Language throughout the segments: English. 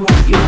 you want you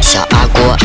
小阿锅。